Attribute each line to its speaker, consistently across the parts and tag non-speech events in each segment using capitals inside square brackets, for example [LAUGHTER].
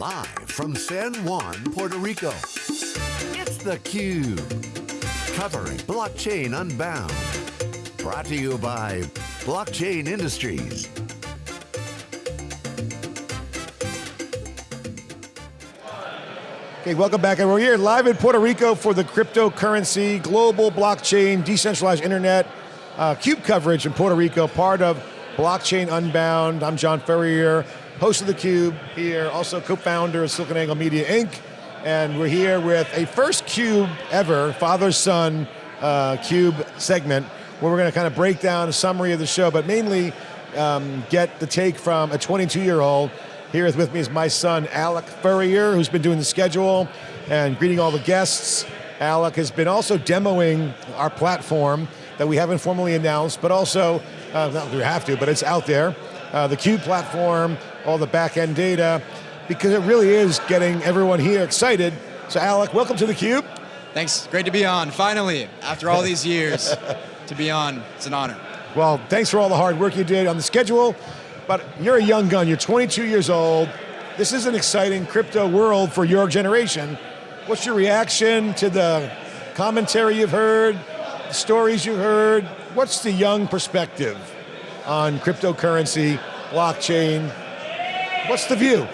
Speaker 1: Live from San Juan, Puerto Rico, it's theCUBE. Covering Blockchain Unbound. Brought to you by Blockchain Industries.
Speaker 2: Okay, welcome back. And we're here live in Puerto Rico for the cryptocurrency, global blockchain, decentralized internet, uh, CUBE coverage in Puerto Rico, part of Blockchain Unbound. I'm John Furrier, host of theCUBE here, also co-founder of SiliconANGLE Media Inc. And we're here with a first CUBE ever, father-son uh, CUBE segment, where we're going to kind of break down a summary of the show, but mainly um, get the take from a 22-year-old here with me is my son, Alec Furrier, who's been doing the schedule and greeting all the guests. Alec has been also demoing our platform that we haven't formally announced, but also, uh, not we have to, but it's out there. Uh, the Cube platform, all the back-end data, because it really is getting everyone here excited. So Alec, welcome to the Cube.
Speaker 3: Thanks, great to be on, finally, after all these years, [LAUGHS] to be on, it's an honor.
Speaker 2: Well, thanks for all the hard work you did on the schedule, but you're a young gun, you're 22 years old. This is an exciting crypto world for your generation. What's your reaction to the commentary you've heard, the stories you've heard? What's the young perspective on cryptocurrency, blockchain? What's the view?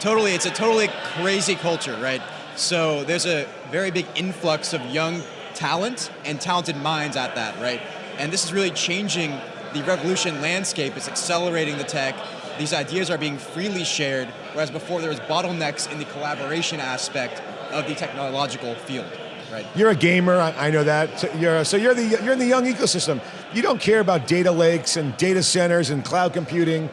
Speaker 3: Totally, it's a totally crazy culture, right? So there's a very big influx of young talent and talented minds at that, right? And this is really changing the revolution landscape It's accelerating the tech. These ideas are being freely shared, whereas before there was bottlenecks in the collaboration aspect of the technological field. Right.
Speaker 2: You're a gamer, I, know that. So you're, so you're, the, you're in the young ecosystem. You don't care about data lakes and data centers and cloud computing.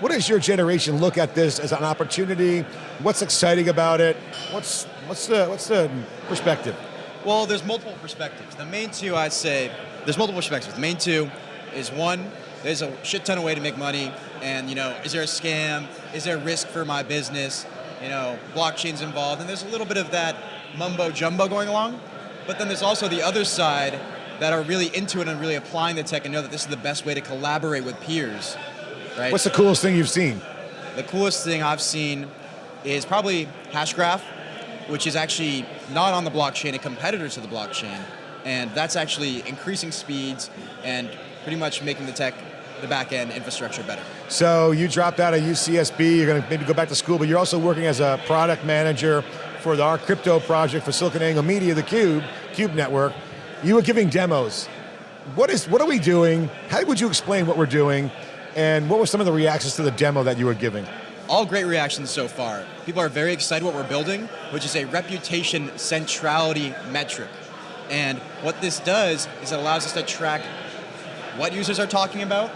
Speaker 2: What does your generation look at this as an opportunity? What's exciting about it? What's, what's, the, what's the perspective?
Speaker 3: Well, there's multiple perspectives. The main two, I'd say, there's multiple perspectives. The main two is one, there's a shit ton of way to make money, and you know, is there a scam? Is there risk for my business? You know, blockchain's involved, and there's a little bit of that mumbo jumbo going along. But then there's also the other side that are really into it and really applying the tech and know that this is the best way to collaborate with peers. Right?
Speaker 2: What's the coolest thing you've seen?
Speaker 3: The coolest thing I've seen is probably Hashgraph, which is actually not on the blockchain, a competitor to the blockchain. And that's actually increasing speeds and pretty much making the tech, the back end infrastructure better.
Speaker 2: So you dropped out of UCSB, you're going to maybe go back to school, but you're also working as a product manager for the, our crypto project for SiliconANGLE Media, the Cube, Cube Network. You were giving demos. What is? What are we doing? How would you explain what we're doing? And what were some of the reactions to the demo that you were giving?
Speaker 3: All great reactions so far. People are very excited what we're building, which is a reputation centrality metric. And what this does is it allows us to track what users are talking about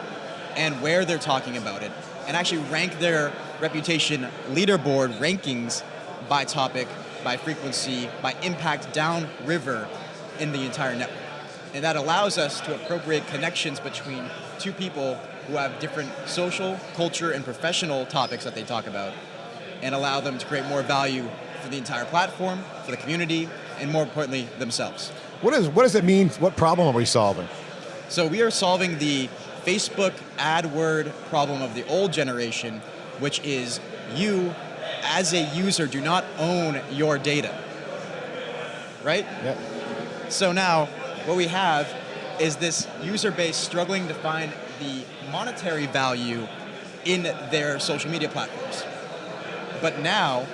Speaker 3: and where they're talking about it, and actually rank their reputation leaderboard rankings by topic, by frequency, by impact downriver in the entire network. And that allows us to appropriate connections between two people who have different social, culture, and professional topics that they talk about, and allow them to create more value for the entire platform, for the community, and more importantly, themselves.
Speaker 2: What, is, what does it mean? What problem are we solving?
Speaker 3: So we are solving the Facebook AdWord problem of the old generation, which is you, as a user, do not own your data. Right?
Speaker 2: Yep.
Speaker 3: So now, what we have is this user base struggling to find the monetary value in their social media platforms. But now,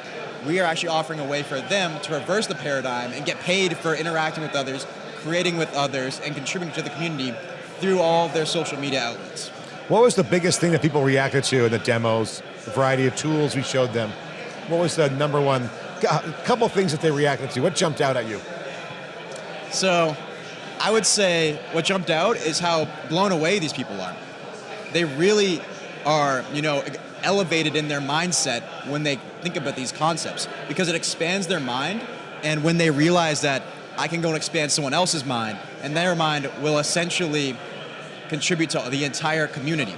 Speaker 3: we are actually offering a way for them to reverse the paradigm and get paid for interacting with others creating with others, and contributing to the community through all their social media outlets.
Speaker 2: What was the biggest thing that people reacted to in the demos, the variety of tools we showed them? What was the number one, couple things that they reacted to? What jumped out at you?
Speaker 3: So, I would say what jumped out is how blown away these people are. They really are, you know, elevated in their mindset when they think about these concepts because it expands their mind and when they realize that I can go and expand someone else's mind, and their mind will essentially contribute to the entire community.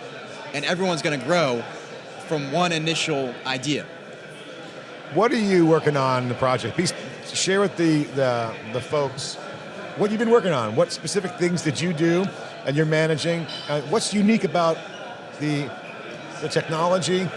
Speaker 3: And everyone's going to grow from one initial idea.
Speaker 2: What are you working on in the project? Please share with the, the, the folks what you've been working on. What specific things did you do and you're managing? Uh, what's unique about the, the technology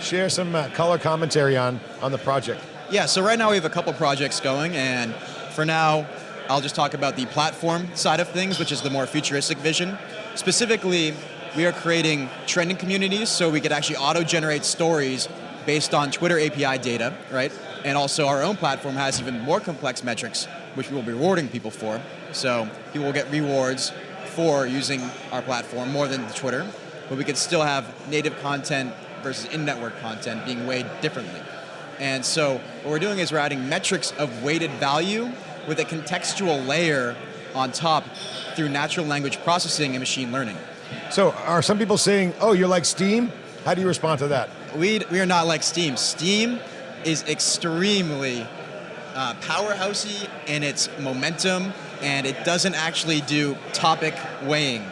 Speaker 2: share some uh, color commentary on, on the project.
Speaker 3: Yeah, so right now we have a couple projects going, and for now, I'll just talk about the platform side of things, which is the more futuristic vision. Specifically, we are creating trending communities so we could actually auto-generate stories based on Twitter API data, right? And also our own platform has even more complex metrics, which we will be rewarding people for. So people will get rewards for using our platform more than Twitter, but we could still have native content versus in-network content being weighed differently. And so what we're doing is we're adding metrics of weighted value with a contextual layer on top through natural language processing and machine learning.
Speaker 2: So are some people saying, oh, you're like Steem? How do you respond to that?
Speaker 3: We, we are not like Steem. Steem is extremely uh, powerhousey in its momentum and it doesn't actually do topic weighing,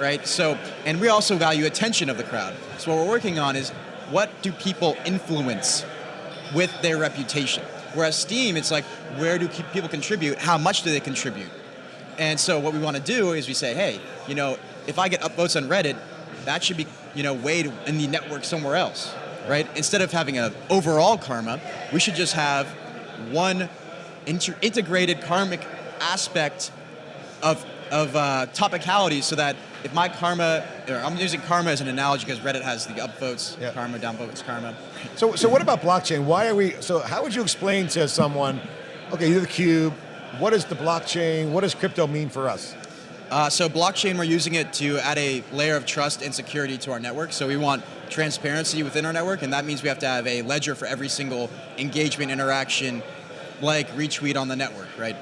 Speaker 3: right? So, and we also value attention of the crowd. So what we're working on is what do people influence with their reputation? Whereas Steem, it's like, where do people contribute? How much do they contribute? And so what we want to do is we say, hey, you know, if I get upvotes on Reddit, that should be, you know, weighed in the network somewhere else, right? Instead of having an overall karma, we should just have one integrated karmic aspect of, of uh, topicality so that if my karma, I'm using karma as an analogy because Reddit has the upvotes, yeah. karma, downvotes, karma.
Speaker 2: So, so what about blockchain? Why are we, so how would you explain to someone, okay, you're the cube, what is the blockchain, what does crypto mean for us?
Speaker 3: Uh, so blockchain, we're using it to add a layer of trust and security to our network. So we want transparency within our network, and that means we have to have a ledger for every single engagement interaction, like retweet on the network, right?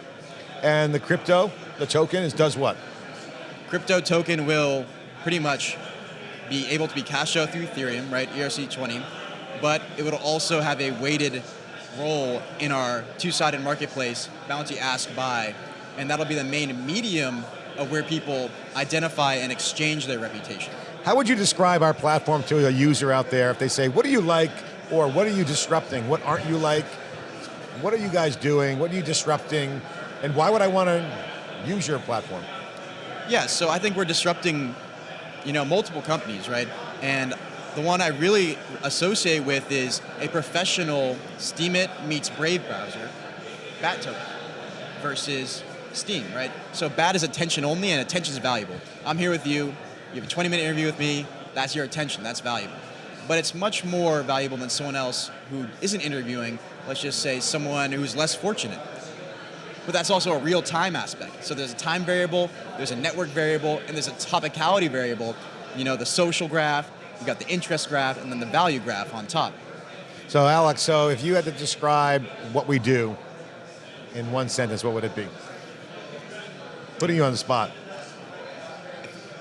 Speaker 2: And the crypto, the token, is does what?
Speaker 3: Crypto token will pretty much be able to be cashed out through Ethereum, right, ERC20, but it will also have a weighted role in our two-sided marketplace, bounty ask buy, and that'll be the main medium of where people identify and exchange their reputation.
Speaker 2: How would you describe our platform to a user out there if they say, what do you like, or what are you disrupting? What aren't you like? What are you guys doing? What are you disrupting? And why would I want to use your platform?
Speaker 3: Yeah, so I think we're disrupting you know, multiple companies, right? And the one I really associate with is a professional Steemit meets Brave browser, BAT versus Steam, right? So BAT is attention only and attention is valuable. I'm here with you, you have a 20 minute interview with me, that's your attention, that's valuable. But it's much more valuable than someone else who isn't interviewing, let's just say someone who's less fortunate. But that's also a real time aspect. So there's a time variable, there's a network variable, and there's a topicality variable. You know, the social graph, you got the interest graph, and then the value graph on top.
Speaker 2: So Alex, so if you had to describe what we do in one sentence, what would it be? Putting you on the spot.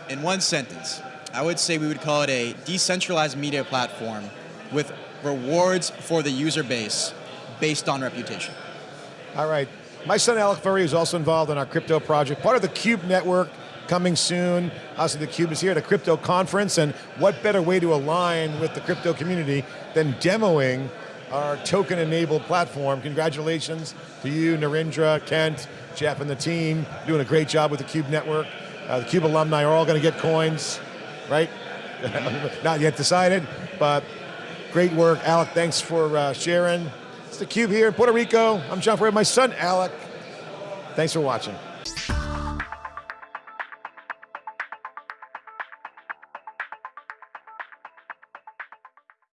Speaker 3: In one sentence, I would say we would call it a decentralized media platform with rewards for the user base based on reputation.
Speaker 2: All right. My son Alec Furrier is also involved in our crypto project, part of the Cube network, coming soon. Also, the Cube is here at a crypto conference, and what better way to align with the crypto community than demoing our token-enabled platform. Congratulations to you, Narendra, Kent, Jeff, and the team, doing a great job with the Cube network. Uh, the Cube alumni are all going to get coins, right? [LAUGHS] Not yet decided, but great work. Alec, thanks for uh, sharing. It's the Cube here in Puerto Rico. I'm John Furrier, my son Alec. Thanks for watching.